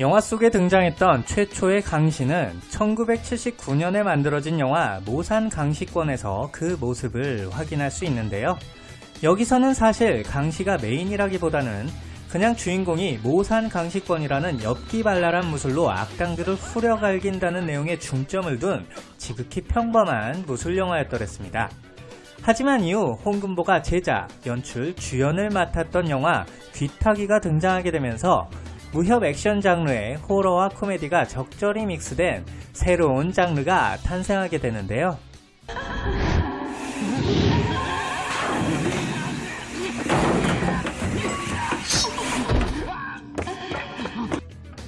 영화 속에 등장했던 최초의 강시는 1979년에 만들어진 영화 모산 강시권에서 그 모습을 확인할 수 있는데요. 여기서는 사실 강시가 메인이라기보다는 그냥 주인공이 모산 강시권이라는 엽기발랄한 무술로 악당들을 후려갈긴다는 내용에 중점을 둔 지극히 평범한 무술 영화였더랬습니다. 하지만 이후 홍금보가 제작, 연출, 주연을 맡았던 영화 귀타기가 등장하게 되면서 무협 액션 장르의 호러와 코미디가 적절히 믹스된 새로운 장르가 탄생하게 되는데요.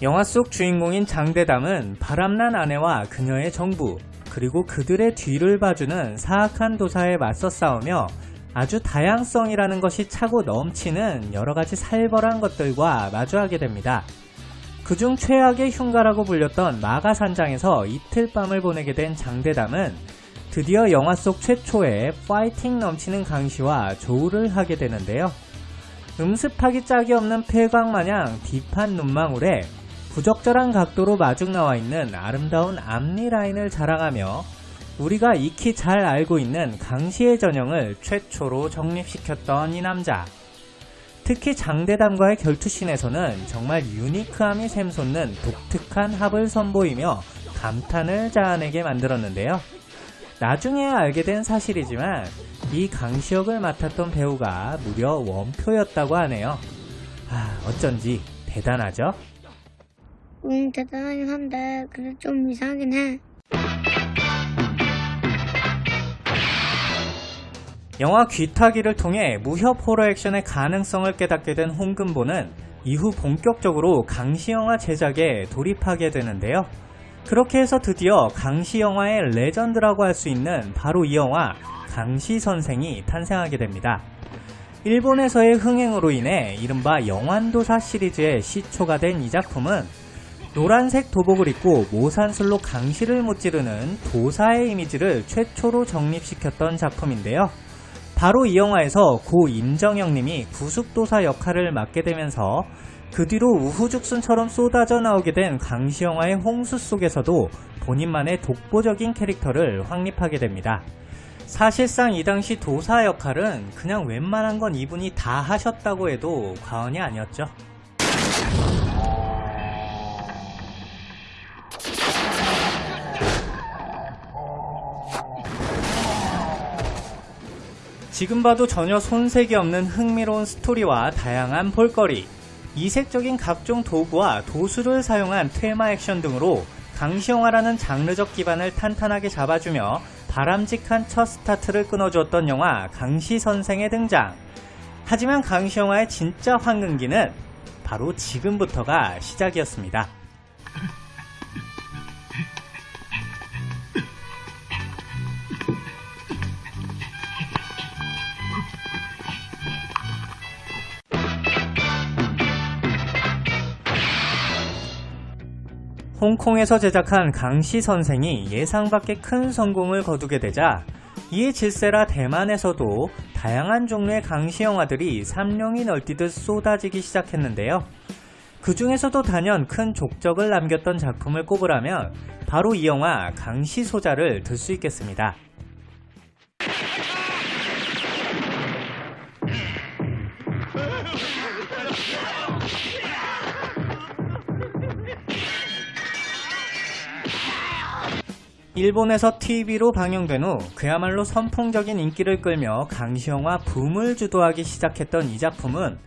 영화 속 주인공인 장대담은 바람난 아내와 그녀의 정부, 그리고 그들의 뒤를 봐주는 사악한 도사에 맞서 싸우며 아주 다양성이라는 것이 차고 넘치는 여러가지 살벌한 것들과 마주하게 됩니다. 그중 최악의 흉가라고 불렸던 마가산장에서 이틀 밤을 보내게 된 장대담은 드디어 영화 속 최초의 파이팅 넘치는 강시와 조우를 하게 되는데요. 음습하기 짝이 없는 폐광마냥 딥한 눈망울에 부적절한 각도로 마중 나와 있는 아름다운 앞니 라인을 자랑하며 우리가 익히 잘 알고 있는 강시의 전형을 최초로 정립시켰던 이 남자. 특히 장대담과의 결투씬에서는 정말 유니크함이 샘솟는 독특한 합을 선보이며 감탄을 자아내게 만들었는데요. 나중에 알게 된 사실이지만 이 강시 역을 맡았던 배우가 무려 원표였다고 하네요. 아, 어쩐지 대단하죠? 응, 대단하긴 한데, 그래 좀 이상하긴 해. 영화 귀타기를 통해 무협 호러 액션의 가능성을 깨닫게 된 홍금보는 이후 본격적으로 강시 영화 제작에 돌입하게 되는데요. 그렇게 해서 드디어 강시 영화의 레전드라고 할 수 있는 바로 이 영화 강시 선생이 탄생하게 됩니다. 일본에서의 흥행으로 인해 이른바 영환도사 시리즈의 시초가 된 이 작품은 노란색 도복을 입고 모산술로 강시를 무찌르는 도사의 이미지를 최초로 정립시켰던 작품인데요. 바로 이 영화에서 고 임정영 님이 구숙도사 역할을 맡게 되면서 그 뒤로 우후죽순처럼 쏟아져 나오게 된 강시 영화의 홍수 속에서도 본인만의 독보적인 캐릭터를 확립하게 됩니다. 사실상 이 당시 도사 역할은 그냥 웬만한 건 이분이 다 하셨다고 해도 과언이 아니었죠. 지금 봐도 전혀 손색이 없는 흥미로운 스토리와 다양한 볼거리, 이색적인 각종 도구와 도수를 사용한 테마 액션 등으로 강시영화라는 장르적 기반을 탄탄하게 잡아주며 바람직한 첫 스타트를 끊어주었던 영화 강시 선생의 등장. 하지만 강시 영화의 진짜 황금기는 바로 지금부터가 시작이었습니다. 홍콩에서 제작한 강시 선생이 예상 밖의 큰 성공을 거두게 되자 이에 질세라 대만에서도 다양한 종류의 강시 영화들이 삼룡이 널뛰듯 쏟아지기 시작했는데요. 그 중에서도 단연 큰 족적을 남겼던 작품을 꼽으라면 바로 이 영화 강시 소자를 들 수 있겠습니다. 일본에서 TV로 방영된 후 그야말로 선풍적인 인기를 끌며 강시영화 붐을 주도하기 시작했던 이 작품은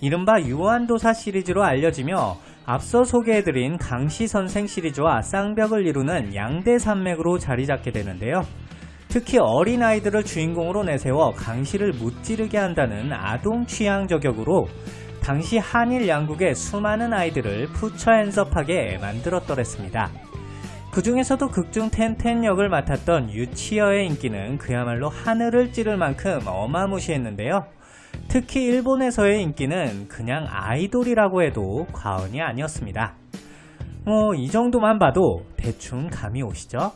이른바 유한도사 시리즈로 알려지며 앞서 소개해드린 강시 선생 시리즈와 쌍벽을 이루는 양대 산맥으로 자리잡게 되는데요. 특히 어린아이들을 주인공으로 내세워 강시를 무찌르게 한다는 아동 취향 저격으로 당시 한일 양국의 수많은 아이들을 푸처 핸섭하게 만들었더랬습니다. 그 중에서도 극중 텐텐 역을 맡았던 유치어의 인기는 그야말로 하늘을 찌를 만큼 어마무시했는데요. 특히 일본에서의 인기는 그냥 아이돌이라고 해도 과언이 아니었습니다. 뭐 이 정도만 봐도 대충 감이 오시죠?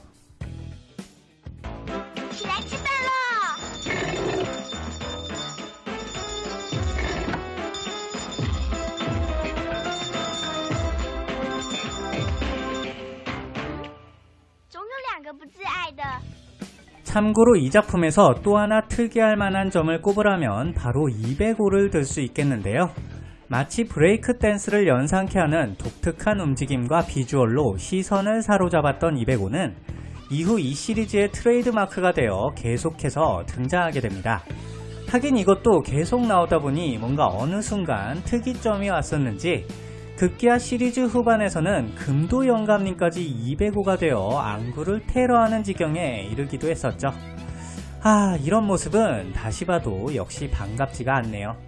참고로 이 작품에서 또 하나 특이할 만한 점을 꼽으라면 바로 205를 들 수 있겠는데요. 마치 브레이크 댄스를 연상케 하는 독특한 움직임과 비주얼로 시선을 사로잡았던 205는 이후 이 시리즈의 트레이드 마크가 되어 계속해서 등장하게 됩니다. 하긴 이것도 계속 나오다 보니 뭔가 어느 순간 특이점이 왔었는지 급기야 시리즈 후반에서는 금도 영감님까지 205가 되어 안구를 테러하는 지경에 이르기도 했었죠. 아, 이런 모습은 다시 봐도 역시 반갑지가 않네요.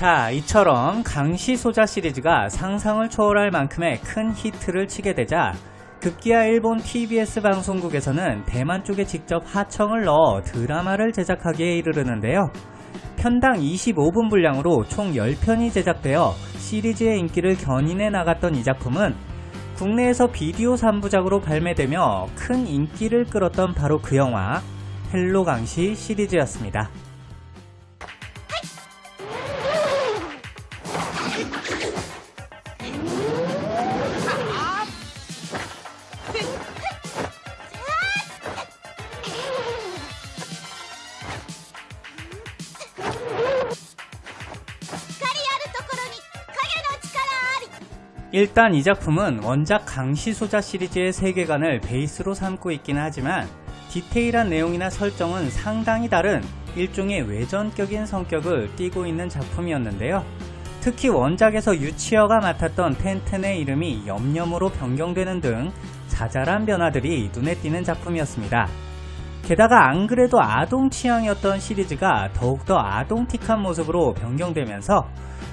자, 이처럼 강시소자 시리즈가 상상을 초월할 만큼의 큰 히트를 치게 되자 급기야 일본 TBS 방송국에서는 대만 쪽에 직접 하청을 넣어 드라마를 제작하기에 이르르는데요. 편당 25분 분량으로 총 10편이 제작되어 시리즈의 인기를 견인해 나갔던 이 작품은 국내에서 비디오 3부작으로 발매되며 큰 인기를 끌었던 바로 그 영화 헬로 강시 시리즈였습니다. 일단 이 작품은 원작 강시소자 시리즈의 세계관을 베이스로 삼고 있기는 하지만 디테일한 내용이나 설정은 상당히 다른 일종의 외전격인 성격을 띠고 있는 작품이었는데요. 특히 원작에서 유치어가 맡았던 텐텐의 이름이 염염으로 변경되는 등 자잘한 변화들이 눈에 띄는 작품이었습니다. 게다가 안 그래도 아동 취향이었던 시리즈가 더욱더 아동틱한 모습으로 변경되면서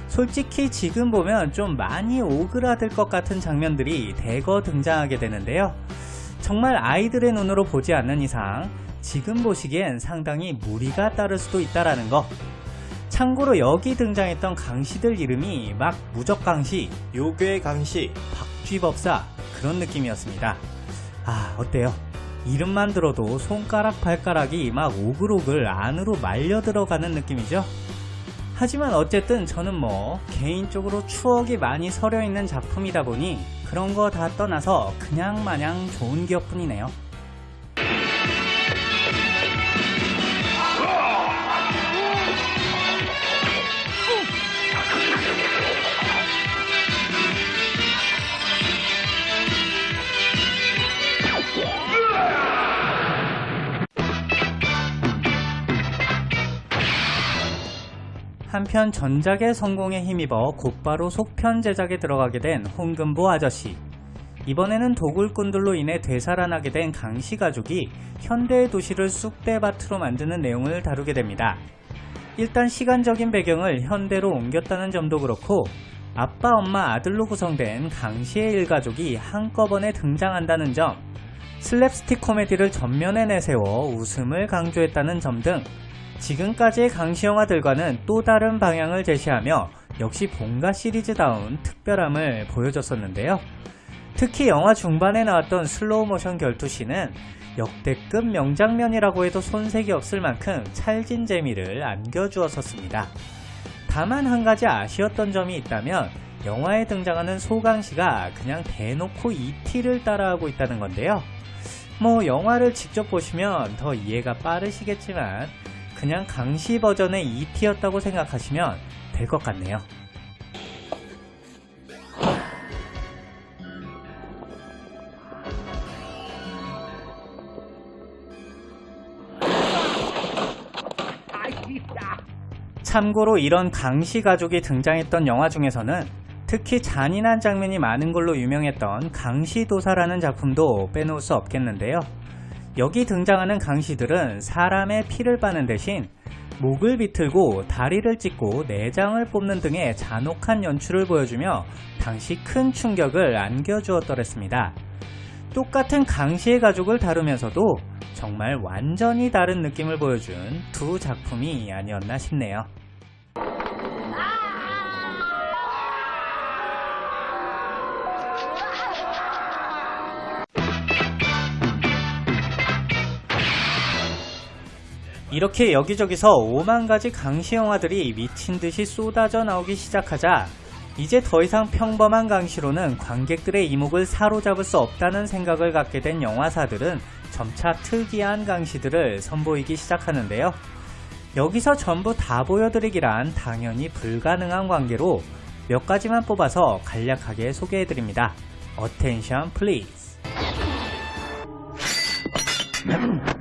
솔직히 지금 보면 좀 많이 오그라들 것 같은 장면들이 대거 등장하게 되는데요. 정말 아이들의 눈으로 보지 않는 이상 지금 보시기엔 상당히 무리가 따를 수도 있다라는 거. 참고로 여기 등장했던 강시들 이름이 막 무적강시, 요괴 강시 박쥐법사 그런 느낌이었습니다. 아 어때요? 이름만 들어도 손가락 발가락이 막 오글오글 안으로 말려 들어가는 느낌이죠? 하지만 어쨌든 저는 뭐 개인적으로 추억이 많이 서려 있는 작품이다 보니 그런 거 다 떠나서 그냥 마냥 좋은 기억뿐이네요. 한편 전작의 성공에 힘입어 곧바로 속편 제작에 들어가게 된 홍금보 아저씨. 이번에는 도굴꾼들로 인해 되살아나게 된 강씨 가족이 현대의 도시를 쑥대밭으로 만드는 내용을 다루게 됩니다. 일단 시간적인 배경을 현대로 옮겼다는 점도 그렇고 아빠, 엄마, 아들로 구성된 강씨의 일가족이 한꺼번에 등장한다는 점, 슬랩스틱 코미디를 전면에 내세워 웃음을 강조했다는 점 등 지금까지의 강시 영화들과는 또 다른 방향을 제시하며 역시 본가 시리즈다운 특별함을 보여줬었는데요. 특히 영화 중반에 나왔던 슬로우 모션 결투씬은 역대급 명장면이라고 해도 손색이 없을 만큼 찰진 재미를 안겨주었었습니다. 다만 한 가지 아쉬웠던 점이 있다면 영화에 등장하는 소강시가 그냥 대놓고 ET를 따라하고 있다는 건데요. 뭐 영화를 직접 보시면 더 이해가 빠르시겠지만 그냥 강시 버전의 ET였다고 생각하시면 될 것 같네요. 참고로 이런 강시 가족이 등장했던 영화 중에서는 특히 잔인한 장면이 많은 걸로 유명했던 강시도사라는 작품도 빼놓을 수 없겠는데요. 여기 등장하는 강시들은 사람의 피를 빠는 대신 목을 비틀고 다리를 찢고 내장을 뽑는 등의 잔혹한 연출을 보여주며 당시 큰 충격을 안겨주었더랬습니다. 똑같은 강시의 가족을 다루면서도 정말 완전히 다른 느낌을 보여준 두 작품이 아니었나 싶네요. 이렇게 여기저기서 5만 가지 강시 영화들이 미친 듯이 쏟아져 나오기 시작하자 이제 더 이상 평범한 강시로는 관객들의 이목을 사로잡을 수 없다는 생각을 갖게 된 영화사들은 점차 특이한 강시들을 선보이기 시작하는데요. 여기서 전부 다 보여드리기란 당연히 불가능한 관계로 몇 가지만 뽑아서 간략하게 소개해드립니다. Attention please.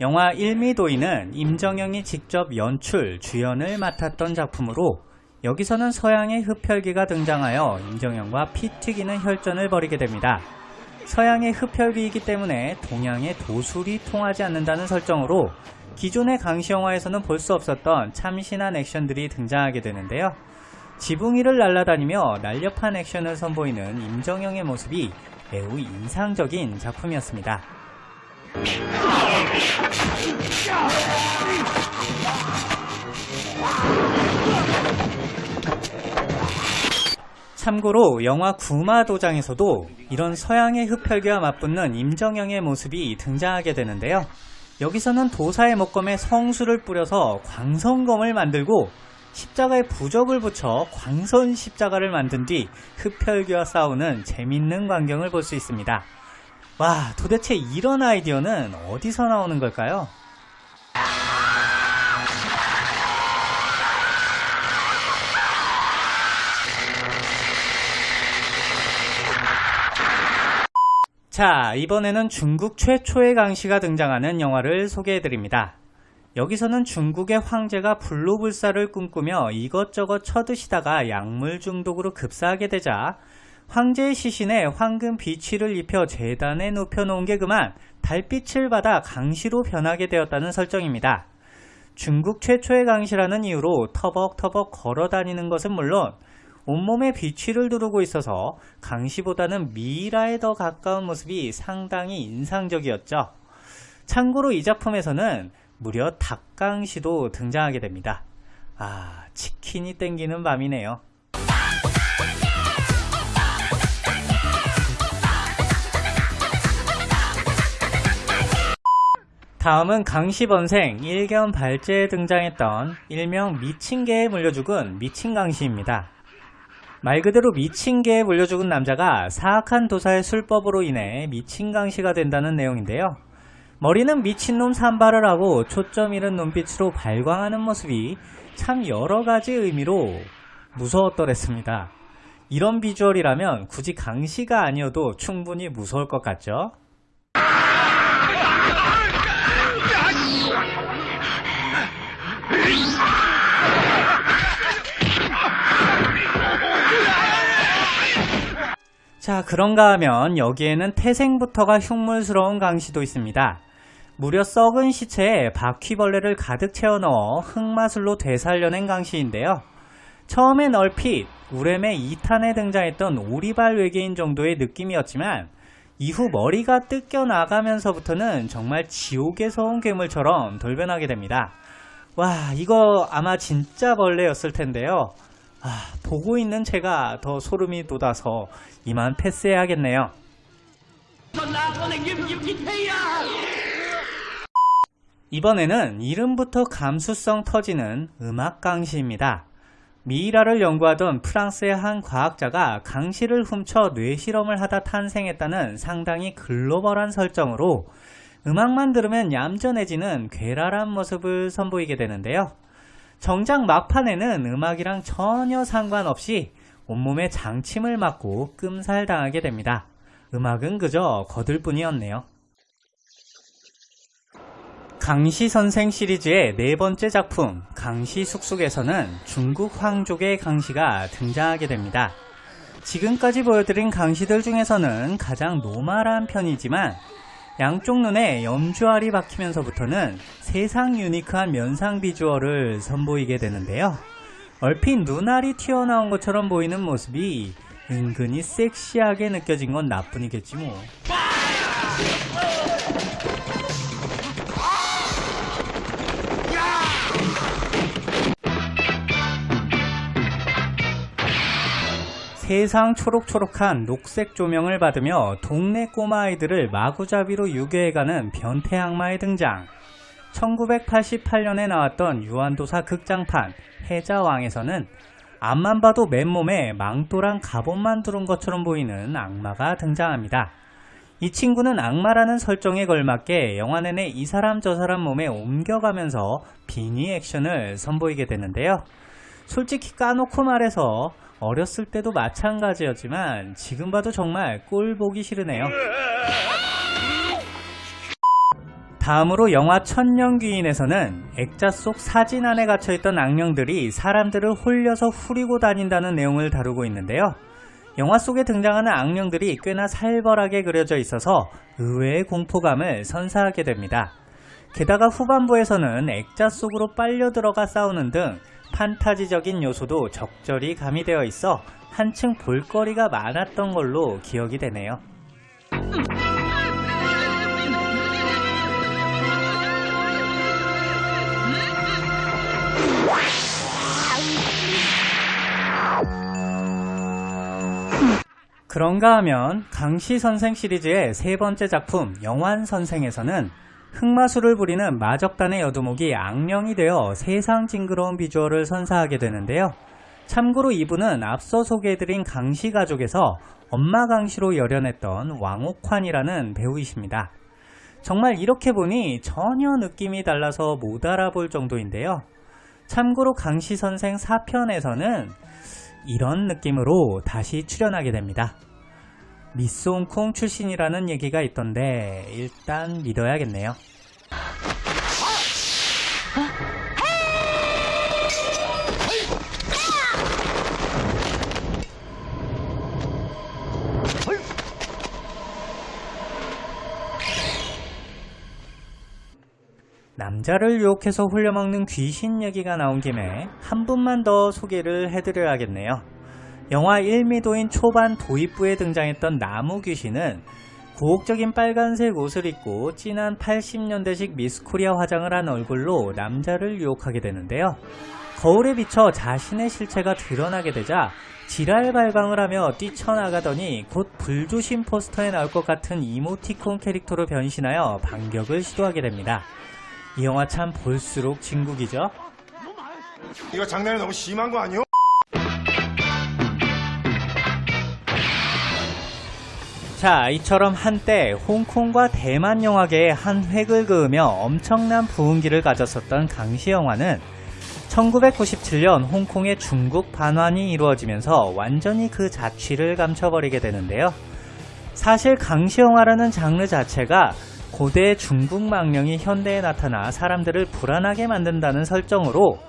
영화 일미도인은 임정영이 직접 연출, 주연을 맡았던 작품으로 여기서는 서양의 흡혈귀가 등장하여 임정영과 피 튀기는 혈전을 벌이게 됩니다. 서양의 흡혈귀이기 때문에 동양의 도술이 통하지 않는다는 설정으로 기존의 강시 영화에서는 볼 수 없었던 참신한 액션들이 등장하게 되는데요. 지붕 위를 날아다니며 날렵한 액션을 선보이는 임정영의 모습이 매우 인상적인 작품이었습니다. 참고로 영화 구마도장에서도 이런 서양의 흡혈귀와 맞붙는 임정영의 모습이 등장하게 되는데요. 여기서는 도사의 목검에 성수를 뿌려서 광선검을 만들고 십자가에 부적을 붙여 광선 십자가를 만든 뒤 흡혈귀와 싸우는 재밌는 광경을 볼 수 있습니다. 와, 도대체 이런 아이디어는 어디서 나오는 걸까요? 자, 이번에는 중국 최초의 강시가 등장하는 영화를 소개해드립니다. 여기서는 중국의 황제가 불로불사를 꿈꾸며 이것저것 쳐드시다가 약물 중독으로 급사하게 되자 황제의 시신에 황금 비취를 입혀 재단에 눕혀놓은 게 그만 달빛을 받아 강시로 변하게 되었다는 설정입니다. 중국 최초의 강시라는 이유로 터벅터벅 걸어다니는 것은 물론 온몸에 비취를 두르고 있어서 강시보다는 미라에 더 가까운 모습이 상당히 인상적이었죠. 참고로 이 작품에서는 무려 닭강시도 등장하게 됩니다. 아, 치킨이 땡기는 밤이네요. 다음은 강시번생 일견 발제에 등장했던 일명 미친개에 물려 죽은 미친강시입니다. 말 그대로 미친 개에 물려 죽은 남자가 사악한 도사의 술법으로 인해 미친 강시가 된다는 내용인데요. 머리는 미친놈 산발을 하고 초점 잃은 눈빛으로 발광하는 모습이 참 여러가지 의미로 무서웠더랬습니다. 이런 비주얼이라면 굳이 강시가 아니어도 충분히 무서울 것 같죠? 자, 그런가 하면 여기에는 태생부터가 흉물스러운 강시도 있습니다. 무려 썩은 시체에 바퀴벌레를 가득 채워 넣어 흑마술로 되살려낸 강시인데요. 처음엔 얼핏 우렘의 2탄에 등장했던 오리발 외계인 정도의 느낌이었지만 이후 머리가 뜯겨 나가면서부터는 정말 지옥에서 온 괴물처럼 돌변하게 됩니다. 와, 이거 아마 진짜 벌레였을 텐데요. 아, 보고 있는 제가 더 소름이 돋아서 이만 패스해야겠네요. 이번에는 이름부터 감수성 터지는 음악 강시입니다. 미이라를 연구하던 프랑스의 한 과학자가 강시를 훔쳐 뇌실험을 하다 탄생했다는 상당히 글로벌한 설정으로 음악만 들으면 얌전해지는 괴랄한 모습을 선보이게 되는데요. 정작 막판에는 음악이랑 전혀 상관없이 온몸에 장침을 맞고 끔살당하게 됩니다. 음악은 그저 거들 뿐이었네요. 강시 선생 시리즈의 네 번째 작품 강시 숙숙에서는 중국 황족의 강시가 등장하게 됩니다. 지금까지 보여드린 강시들 중에서는 가장 노멀한 편이지만 양쪽 눈에 염주알이 박히면서부터는 세상 유니크한 면상 비주얼을 선보이게 되는데요. 얼핏 눈알이 튀어나온 것처럼 보이는 모습이 은근히 섹시하게 느껴진 건 나뿐이겠지 뭐. 세상 초록초록한 녹색 조명을 받으며 동네 꼬마 아이들을 마구잡이로 유괴해가는 변태 악마의 등장. 1988년에 나왔던 유한도사 극장판 해자왕에서는 앞만 봐도 맨몸에 망토랑 갑옷만 두른 것처럼 보이는 악마가 등장합니다. 이 친구는 악마라는 설정에 걸맞게 영화 내내 이 사람 저 사람 몸에 옮겨가면서 빙의 액션을 선보이게 되는데요. 솔직히 까놓고 말해서 어렸을 때도 마찬가지였지만 지금 봐도 정말 꼴 보기 싫으네요. 다음으로 영화 천년귀인에서는 액자 속 사진 안에 갇혀있던 악령들이 사람들을 홀려서 후리고 다닌다는 내용을 다루고 있는데요. 영화 속에 등장하는 악령들이 꽤나 살벌하게 그려져 있어서 의외의 공포감을 선사하게 됩니다. 게다가 후반부에서는 액자 속으로 빨려 들어가 싸우는 등 판타지적인 요소도 적절히 가미되어 있어 한층 볼거리가 많았던 걸로 기억이 되네요. 그런가 하면 강시 선생 시리즈의 세 번째 작품 영환 선생에서는 흑마술을 부리는 마적단의 여두목이 악령이 되어 세상 징그러운 비주얼을 선사하게 되는데요. 참고로 이분은 앞서 소개해드린 강시 가족에서 엄마 강시로 열연했던 왕옥환이라는 배우이십니다. 정말 이렇게 보니 전혀 느낌이 달라서 못 알아볼 정도인데요. 참고로 강시 선생 4편에서는 이런 느낌으로 다시 출연하게 됩니다. 미스 홍콩 출신이라는 얘기가 있던데 일단 믿어야겠네요. 남자를 유혹해서 홀려먹는 귀신 얘기가 나온 김에 한 분만 더 소개를 해드려야겠네요. 영화 1미도인 초반 도입부에 등장했던 나무 귀신은 고혹적인 빨간색 옷을 입고 진한 80년대식 미스코리아 화장을 한 얼굴로 남자를 유혹하게 되는데요. 거울에 비쳐 자신의 실체가 드러나게 되자 지랄 발광을 하며 뛰쳐나가더니 곧 불조심 포스터에 나올 것 같은 이모티콘 캐릭터로 변신하여 반격을 시도하게 됩니다. 이 영화 참 볼수록 진국이죠? 이거 장난이 너무 심한 거 아니요? 자, 이처럼 한때 홍콩과 대만 영화계에 한 획을 그으며 엄청난 부흥기를 가졌었던 강시 영화는 1997년 홍콩의 중국 반환이 이루어지면서 완전히 그 자취를 감춰버리게 되는데요. 사실 강시 영화라는 장르 자체가 고대 중국 망령이 현대에 나타나 사람들을 불안하게 만든다는 설정으로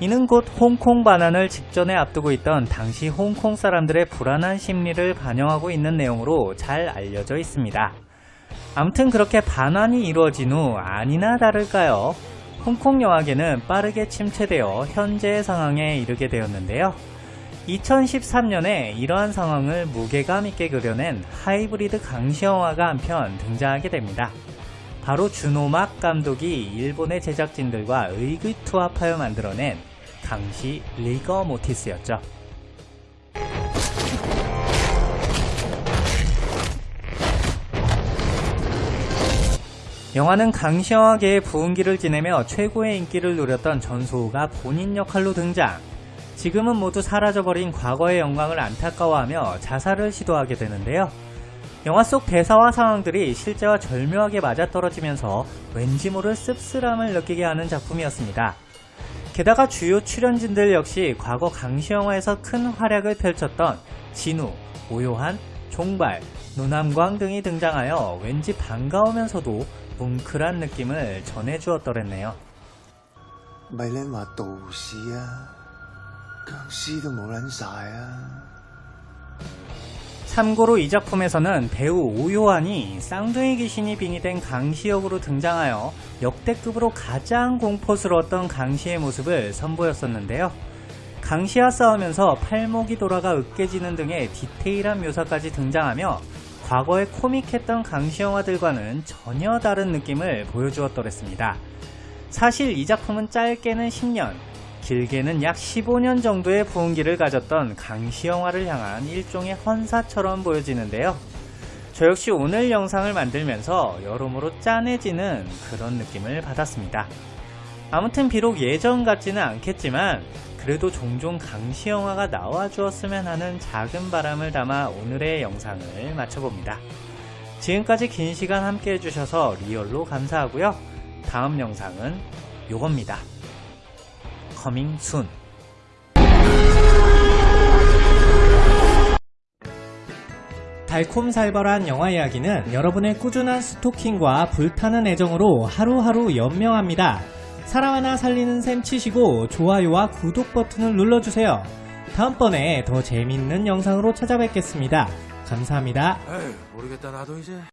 이는 곧 홍콩 반환을 직전에 앞두고 있던 당시 홍콩 사람들의 불안한 심리를 반영하고 있는 내용으로 잘 알려져 있습니다. 아무튼 그렇게 반환이 이루어진 후 아니나 다를까요? 홍콩 영화계는 빠르게 침체되어 현재의 상황에 이르게 되었는데요. 2013년에 이러한 상황을 무게감 있게 그려낸 하이브리드 강시 영화가 한 편 등장하게 됩니다. 바로 준오막 감독이 일본의 제작진들과 의기투합하여 만들어낸 강시 리거 모티스였죠. 영화는 강시 영화계의 부흥기를 지내며 최고의 인기를 누렸던 전소우가 본인 역할로 등장. 지금은 모두 사라져버린 과거의 영광을 안타까워하며 자살을 시도하게 되는데요. 영화 속 대사와 상황들이 실제와 절묘하게 맞아떨어지면서 왠지 모를 씁쓸함을 느끼게 하는 작품이었습니다. 게다가 주요 출연진들 역시 과거 강시 영화에서 큰 활약을 펼쳤던 진우, 오요한, 종발, 노남광 등이 등장하여 왠지 반가우면서도 뭉클한 느낌을 전해주었더랬네요. 말레마도시야, 강시도 모란사야. 참고로 이 작품에서는 배우 오요한이 쌍둥이 귀신이 빙의된 강시 역으로 등장하여 역대급으로 가장 공포스러웠던 강시의 모습을 선보였었는데요. 강시와 싸우면서 팔목이 돌아가 으깨지는 등의 디테일한 묘사까지 등장하며 과거에 코믹했던 강시 영화들과는 전혀 다른 느낌을 보여주었더랬습니다. 사실 이 작품은 짧게는 10년, 길게는 약 15년 정도의 부흥기를 가졌던 강시 영화를 향한 일종의 헌사처럼 보여지는데요. 저 역시 오늘 영상을 만들면서 여러모로 짠해지는 그런 느낌을 받았습니다. 아무튼 비록 예전 같지는 않겠지만 그래도 종종 강시 영화가 나와 주었으면 하는 작은 바람을 담아 오늘의 영상을 마쳐봅니다. 지금까지 긴 시간 함께 해주셔서 리얼로 감사하고요. 다음 영상은 요겁니다. 순. 달콤살벌한 영화 이야기는 여러분의 꾸준한 스토킹과 불타는 애정으로 하루하루 연명합니다. 사랑 하나 살리는 셈 치시고 좋아요와 구독 버튼을 눌러주세요. 다음번에 더 재밌는 영상으로 찾아뵙겠습니다. 감사합니다. 에휴 모르겠다 나도 이제